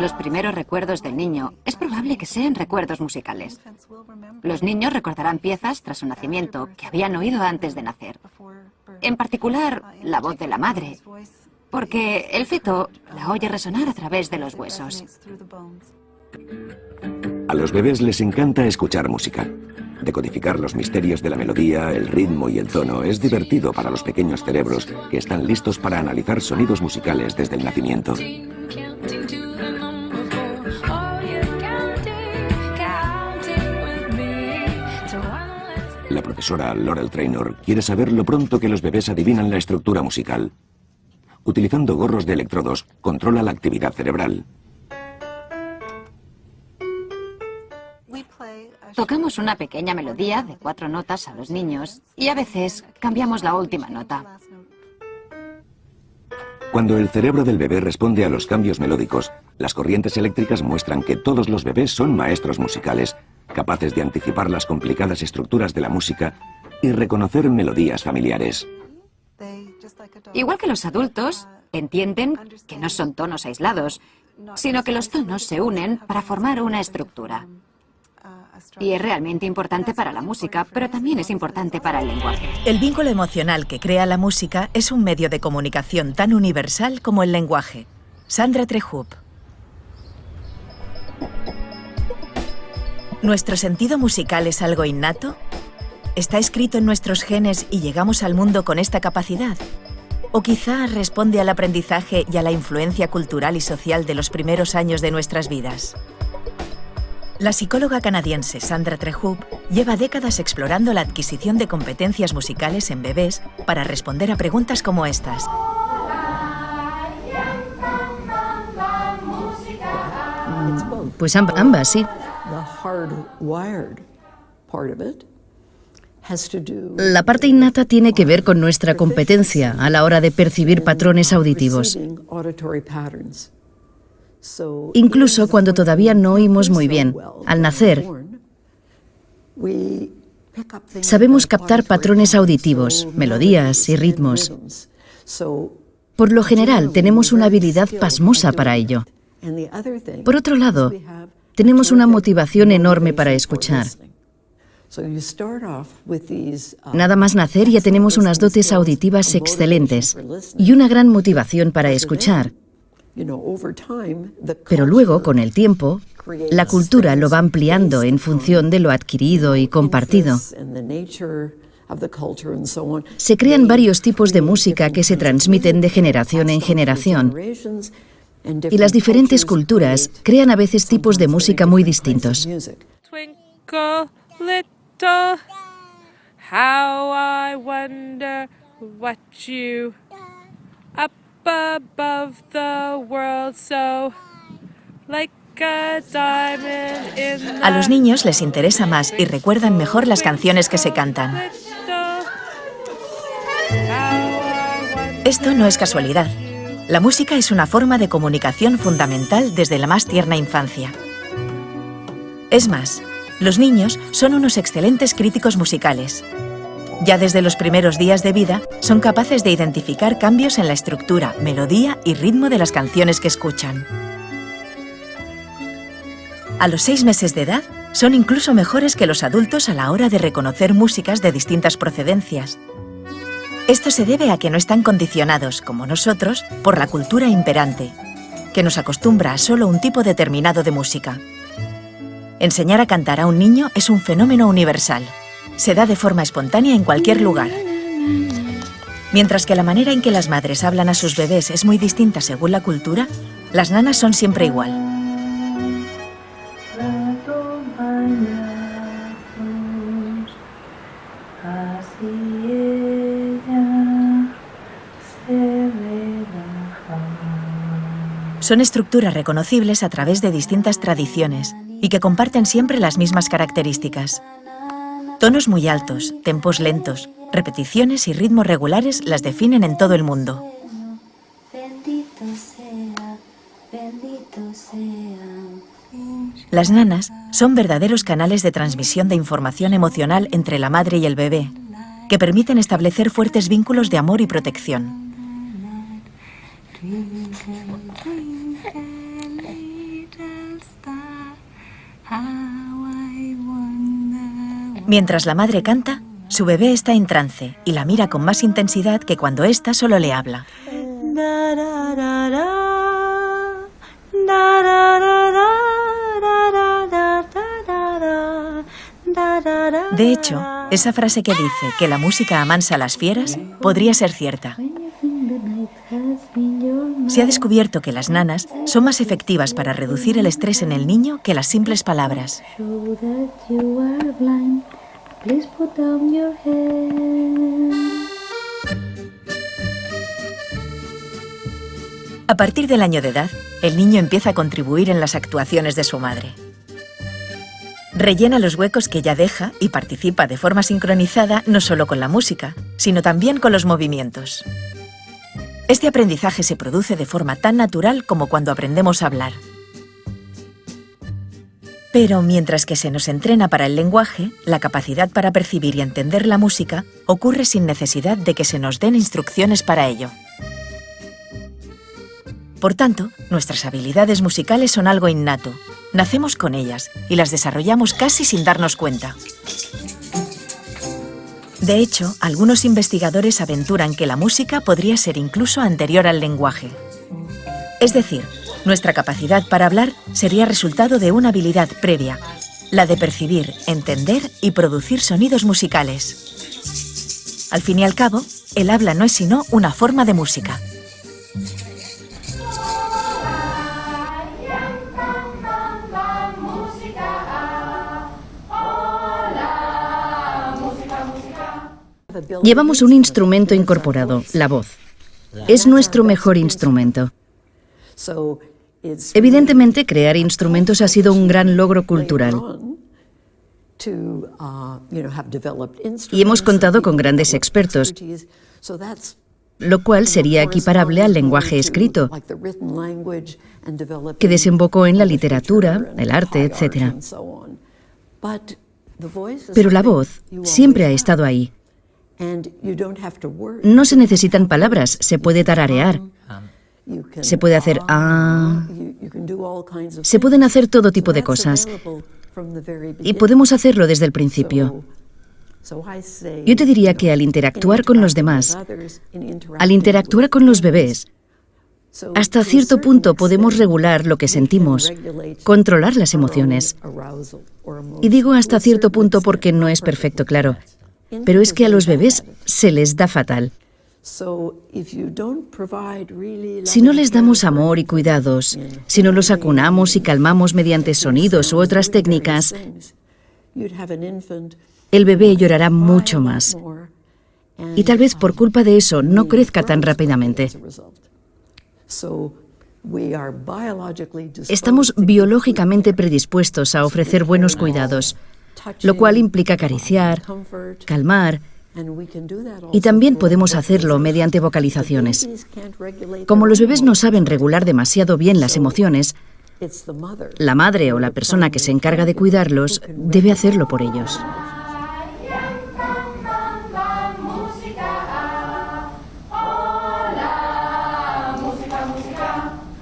Los primeros recuerdos del niño es probable que sean recuerdos musicales. Los niños recordarán piezas tras su nacimiento que habían oído antes de nacer. En particular, la voz de la madre, porque el feto la oye resonar a través de los huesos. A los bebés les encanta escuchar música. Decodificar los misterios de la melodía, el ritmo y el tono es divertido para los pequeños cerebros que están listos para analizar sonidos musicales desde el nacimiento. La profesora Laurel Trainor quiere saber lo pronto que los bebés adivinan la estructura musical. Utilizando gorros de electrodos, controla la actividad cerebral. Tocamos una pequeña melodía de cuatro notas a los niños y a veces cambiamos la última nota. Cuando el cerebro del bebé responde a los cambios melódicos, las corrientes eléctricas muestran que todos los bebés son maestros musicales, capaces de anticipar las complicadas estructuras de la música y reconocer melodías familiares. Igual que los adultos, entienden que no son tonos aislados, sino que los tonos se unen para formar una estructura. Y es realmente importante para la música, pero también es importante para el lenguaje. El vínculo emocional que crea la música es un medio de comunicación tan universal como el lenguaje. Sandra Trejub. ¿Nuestro sentido musical es algo innato? ¿Está escrito en nuestros genes y llegamos al mundo con esta capacidad? ¿O quizá responde al aprendizaje y a la influencia cultural y social de los primeros años de nuestras vidas? La psicóloga canadiense Sandra Trejub lleva décadas explorando la adquisición de competencias musicales en bebés para responder a preguntas como estas. Pues ambas, sí. La parte innata tiene que ver con nuestra competencia a la hora de percibir patrones auditivos. Incluso cuando todavía no oímos muy bien, al nacer, sabemos captar patrones auditivos, melodías y ritmos. Por lo general, tenemos una habilidad pasmosa para ello. Por otro lado, tenemos una motivación enorme para escuchar. Nada más nacer ya tenemos unas dotes auditivas excelentes y una gran motivación para escuchar. Pero luego, con el tiempo, la cultura lo va ampliando en función de lo adquirido y compartido. Se crean varios tipos de música que se transmiten de generación en generación. Y las diferentes culturas crean a veces tipos de música muy distintos. A los niños les interesa más y recuerdan mejor las canciones que se cantan. Esto no es casualidad. La música es una forma de comunicación fundamental desde la más tierna infancia. Es más, los niños son unos excelentes críticos musicales. Ya desde los primeros días de vida, son capaces de identificar cambios en la estructura, melodía y ritmo de las canciones que escuchan. A los seis meses de edad, son incluso mejores que los adultos a la hora de reconocer músicas de distintas procedencias. Esto se debe a que no están condicionados, como nosotros, por la cultura imperante, que nos acostumbra a solo un tipo determinado de música. Enseñar a cantar a un niño es un fenómeno universal se da de forma espontánea en cualquier lugar. Mientras que la manera en que las madres hablan a sus bebés es muy distinta según la cultura, las nanas son siempre igual. Son estructuras reconocibles a través de distintas tradiciones y que comparten siempre las mismas características. Tonos muy altos, tempos lentos, repeticiones y ritmos regulares las definen en todo el mundo. Las nanas son verdaderos canales de transmisión de información emocional entre la madre y el bebé, que permiten establecer fuertes vínculos de amor y protección. Mientras la madre canta, su bebé está en trance y la mira con más intensidad que cuando ésta solo le habla. De hecho, esa frase que dice que la música amansa a las fieras podría ser cierta. Se ha descubierto que las nanas son más efectivas para reducir el estrés en el niño que las simples palabras. A partir del año de edad, el niño empieza a contribuir en las actuaciones de su madre. Rellena los huecos que ella deja y participa de forma sincronizada no solo con la música, sino también con los movimientos. Este aprendizaje se produce de forma tan natural como cuando aprendemos a hablar. Pero mientras que se nos entrena para el lenguaje, la capacidad para percibir y entender la música ocurre sin necesidad de que se nos den instrucciones para ello. Por tanto, nuestras habilidades musicales son algo innato, Nacemos con ellas y las desarrollamos casi sin darnos cuenta. De hecho, algunos investigadores aventuran que la música podría ser incluso anterior al lenguaje. Es decir, nuestra capacidad para hablar sería resultado de una habilidad previa, la de percibir, entender y producir sonidos musicales. Al fin y al cabo, el habla no es sino una forma de música. Llevamos un instrumento incorporado, la voz. Es nuestro mejor instrumento. Evidentemente, crear instrumentos ha sido un gran logro cultural. Y hemos contado con grandes expertos, lo cual sería equiparable al lenguaje escrito, que desembocó en la literatura, el arte, etc. Pero la voz siempre ha estado ahí. No se necesitan palabras, se puede tararear. Se puede hacer ah. Se pueden hacer todo tipo de cosas. Y podemos hacerlo desde el principio. Yo te diría que al interactuar con los demás, al interactuar con los bebés, hasta cierto punto podemos regular lo que sentimos, controlar las emociones. Y digo hasta cierto punto porque no es perfecto, claro. Pero es que a los bebés se les da fatal. Si no les damos amor y cuidados, si no los acunamos y calmamos mediante sonidos u otras técnicas, el bebé llorará mucho más. Y tal vez por culpa de eso no crezca tan rápidamente. Estamos biológicamente predispuestos a ofrecer buenos cuidados lo cual implica acariciar, calmar, y también podemos hacerlo mediante vocalizaciones. Como los bebés no saben regular demasiado bien las emociones, la madre o la persona que se encarga de cuidarlos debe hacerlo por ellos.